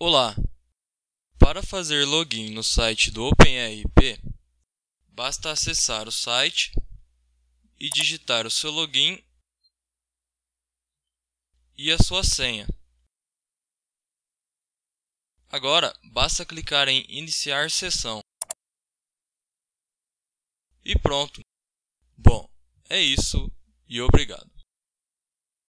Olá! Para fazer login no site do OpenRP, basta acessar o site e digitar o seu login e a sua senha. Agora, basta clicar em Iniciar sessão. E pronto! Bom, é isso e obrigado.